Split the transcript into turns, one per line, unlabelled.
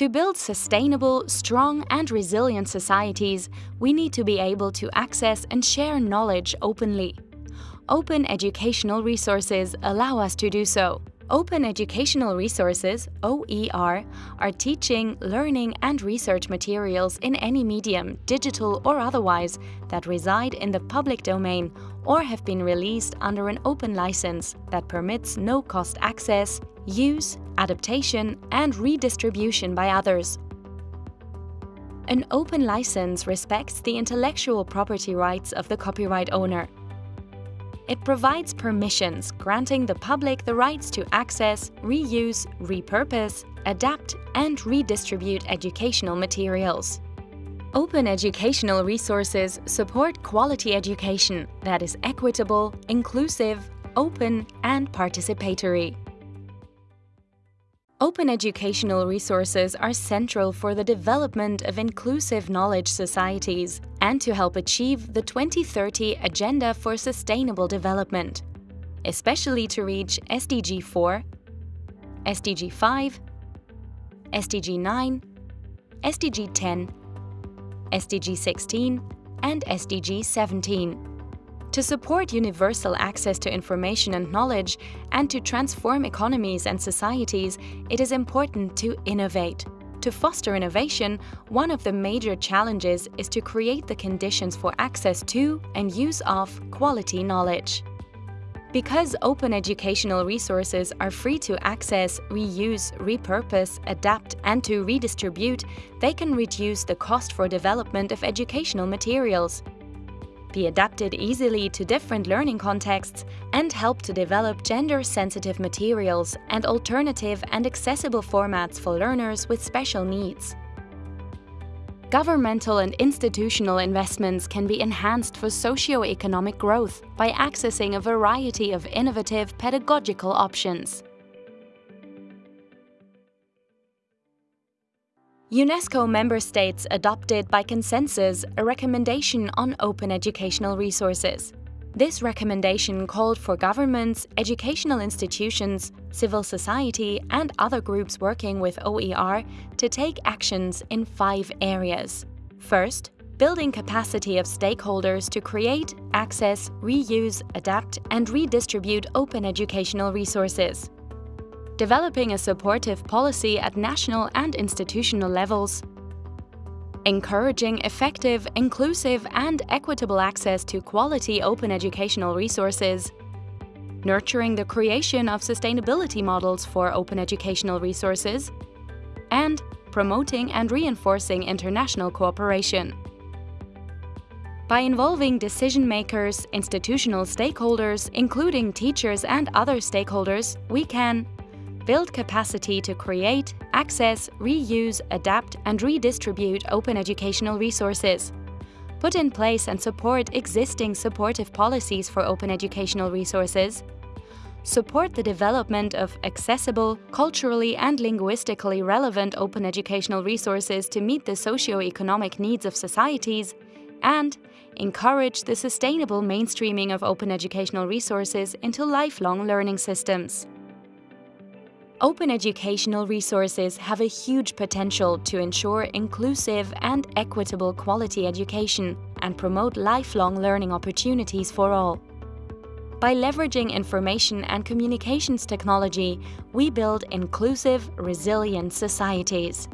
To build sustainable, strong and resilient societies, we need to be able to access and share knowledge openly. Open educational resources allow us to do so. Open Educational Resources, OER, are teaching, learning and research materials in any medium, digital or otherwise, that reside in the public domain or have been released under an open license that permits no-cost access, use, adaptation and redistribution by others. An open license respects the intellectual property rights of the copyright owner. It provides permissions granting the public the rights to access, reuse, repurpose, adapt and redistribute educational materials. Open educational resources support quality education that is equitable, inclusive, open and participatory. Open educational resources are central for the development of inclusive knowledge societies and to help achieve the 2030 Agenda for Sustainable Development, especially to reach SDG 4, SDG 5, SDG 9, SDG 10, SDG 16 and SDG 17 to support universal access to information and knowledge and to transform economies and societies, it is important to innovate. To foster innovation, one of the major challenges is to create the conditions for access to and use of quality knowledge. Because open educational resources are free to access, reuse, repurpose, adapt and to redistribute, they can reduce the cost for development of educational materials be adapted easily to different learning contexts, and help to develop gender-sensitive materials and alternative and accessible formats for learners with special needs. Governmental and institutional investments can be enhanced for socio-economic growth by accessing a variety of innovative pedagogical options. UNESCO member states adopted by consensus a recommendation on open educational resources. This recommendation called for governments, educational institutions, civil society and other groups working with OER to take actions in five areas. First, building capacity of stakeholders to create, access, reuse, adapt and redistribute open educational resources developing a supportive policy at national and institutional levels, encouraging effective, inclusive and equitable access to quality open educational resources, nurturing the creation of sustainability models for open educational resources, and promoting and reinforcing international cooperation. By involving decision makers, institutional stakeholders, including teachers and other stakeholders, we can build capacity to create, access, reuse, adapt and redistribute open educational resources. Put in place and support existing supportive policies for open educational resources. Support the development of accessible, culturally and linguistically relevant open educational resources to meet the socio-economic needs of societies, and encourage the sustainable mainstreaming of open educational resources into lifelong learning systems. Open educational resources have a huge potential to ensure inclusive and equitable quality education and promote lifelong learning opportunities for all. By leveraging information and communications technology, we build inclusive, resilient societies.